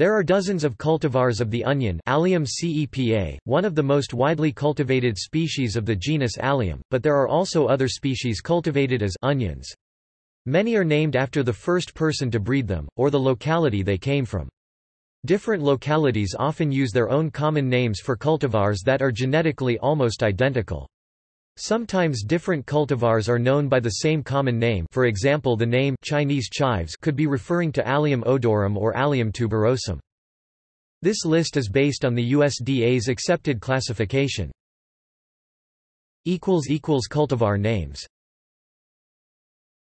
There are dozens of cultivars of the onion Allium cepa, one of the most widely cultivated species of the genus Allium, but there are also other species cultivated as onions. Many are named after the first person to breed them, or the locality they came from. Different localities often use their own common names for cultivars that are genetically almost identical. Sometimes different cultivars are known by the same common name for example the name Chinese chives could be referring to Allium odorum or Allium tuberosum. This list is based on the USDA's accepted classification. Cultivar names